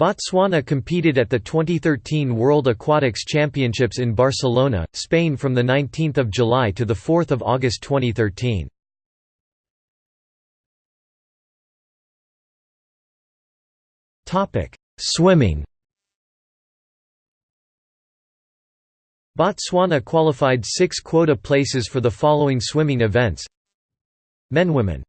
Botswana competed at the 2013 World Aquatics Championships in Barcelona, Spain from 19 July to 4 August 2013. Swimming. Botswana qualified six quota places for the following swimming events. Men Women.